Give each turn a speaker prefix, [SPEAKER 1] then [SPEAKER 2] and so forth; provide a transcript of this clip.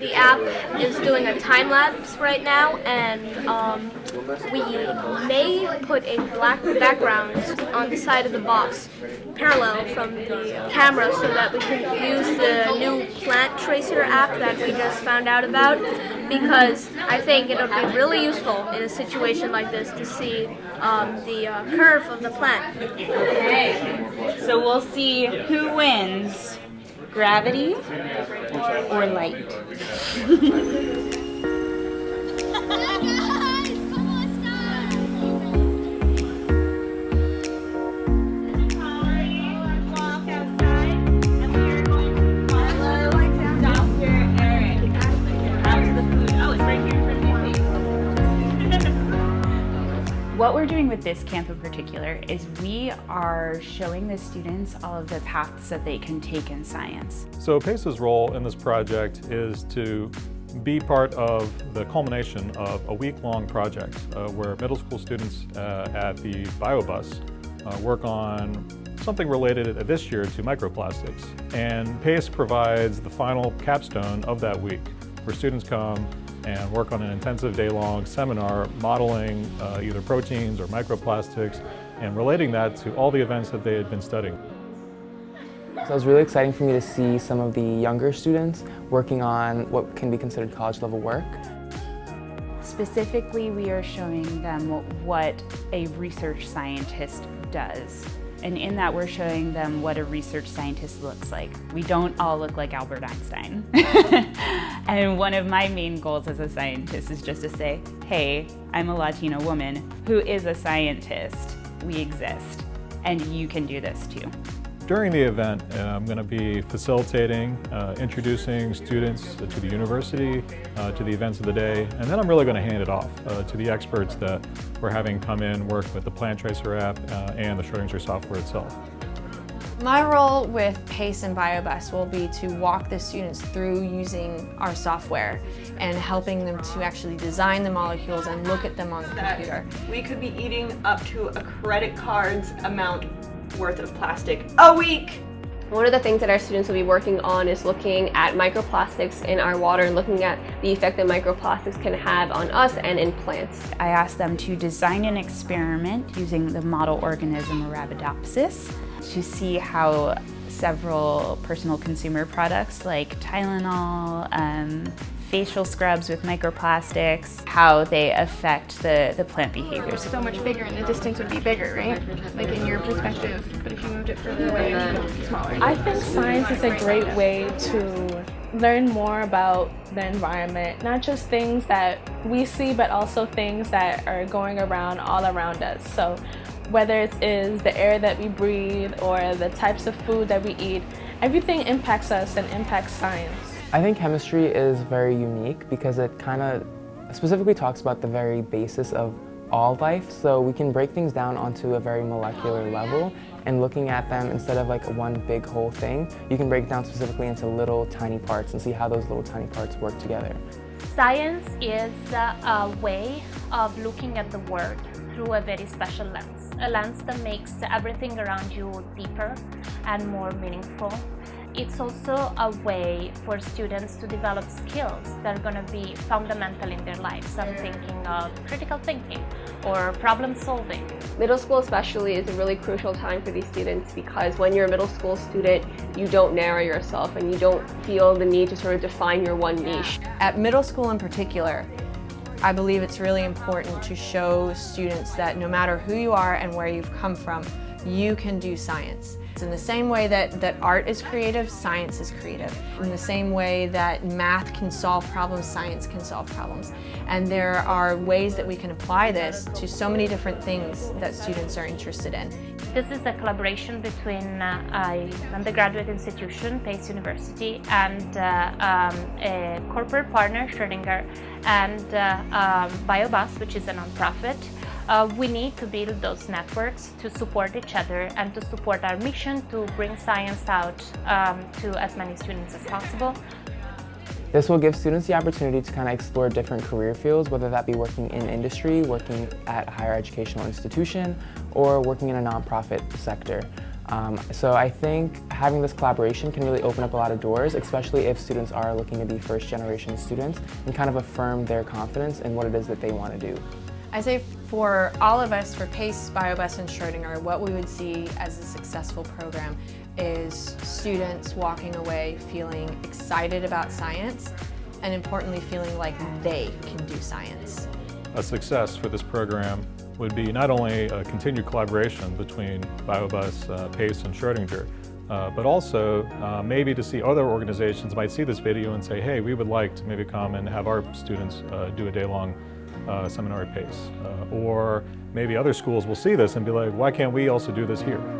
[SPEAKER 1] The app is doing a time lapse right now, and um, we may put a black background on the side of the box, parallel from the camera, so that we can use the new plant tracer app that we just found out about. Because I think it'll be really useful in a situation like this to see um, the uh, curve of the plant.
[SPEAKER 2] Okay, so we'll see who wins gravity or light. we're doing with this camp in particular is we are showing the students all of the paths that they can take in science.
[SPEAKER 3] So PACE's role in this project is to be part of the culmination of a week-long project uh, where middle school students uh, at the BioBus uh, work on something related this year to microplastics. And PACE provides the final capstone of that week where students come and work on an intensive day-long seminar modeling uh, either proteins or microplastics and relating that to all the events that they had been studying.
[SPEAKER 4] So it was really exciting for me to see some of the younger students working on what can be considered college level work.
[SPEAKER 2] Specifically, we are showing them what a research scientist does. And in that, we're showing them what a research scientist looks like. We don't all look like Albert Einstein. and one of my main goals as a scientist is just to say, hey, I'm a Latina woman who is a scientist. We exist, and you can do this too.
[SPEAKER 3] During the event, uh, I'm going to be facilitating, uh, introducing students to the university, uh, to the events of the day, and then I'm really going to hand it off uh, to the experts that we're having come in, work with the Plant Tracer app uh, and the Schrodinger software itself.
[SPEAKER 5] My role with PACE and BioBus will be to walk the students through using our software and helping them to actually design the molecules and look at them on the computer.
[SPEAKER 6] We could be eating up to a credit card's amount worth of plastic a week.
[SPEAKER 7] One of the things that our students will be working on is looking at microplastics in our water and looking at the effect that microplastics can have on us and in plants.
[SPEAKER 2] I asked them to design an experiment using the model organism Arabidopsis to see how several personal consumer products like Tylenol, um, facial scrubs with microplastics, how they affect the, the plant behaviors.
[SPEAKER 8] So much bigger and the distance would be bigger, right? Like in your perspective, but if you moved it further away, it would be smaller.
[SPEAKER 9] I think science is a great way to learn more about the environment, not just things that we see, but also things that are going around all around us. So whether it is the air that we breathe or the types of food that we eat, everything impacts us and impacts science.
[SPEAKER 4] I think chemistry is very unique because it kind of specifically talks about the very basis of all life. So we can break things down onto a very molecular level and looking at them instead of like one big whole thing, you can break down specifically into little tiny parts and see how those little tiny parts work together.
[SPEAKER 1] Science is a uh, way of looking at the world through a very special lens, a lens that makes everything around you deeper and more meaningful it's also a way for students to develop skills that are going to be fundamental in their lives. I'm thinking of critical thinking or problem solving.
[SPEAKER 7] Middle school especially is a really crucial time for these students because when you're a middle school student, you don't narrow yourself and you don't feel the need to sort of define your one niche.
[SPEAKER 5] At middle school in particular, I believe it's really important to show students that no matter who you are and where you've come from, you can do science. It's In the same way that, that art is creative, science is creative. In the same way that math can solve problems, science can solve problems. And there are ways that we can apply this to so many different things that students are interested in.
[SPEAKER 1] This is a collaboration between uh, an undergraduate institution, Pace University, and uh, um, a corporate partner, Schrodinger, and uh, um, BioBus, which is a nonprofit. Uh, we need to build those networks to support each other and to support our mission to bring science out um, to as many students as possible.
[SPEAKER 4] This will give students the opportunity to kind of explore different career fields, whether that be working in industry, working at a higher educational institution, or working in a nonprofit sector. Um, so I think having this collaboration can really open up a lot of doors, especially if students are looking to be first generation students and kind of affirm their confidence in what it is that they want to do.
[SPEAKER 5] I say for all of us, for PACE, BioBus, and Schrodinger, what we would see as a successful program is students walking away feeling excited about science and importantly feeling like they can do science.
[SPEAKER 3] A success for this program would be not only a continued collaboration between BioBus, uh, PACE, and Schrodinger, uh, but also uh, maybe to see other organizations might see this video and say, hey, we would like to maybe come and have our students uh, do a day-long uh, seminar PACE. Uh, or maybe other schools will see this and be like, why can't we also do this here?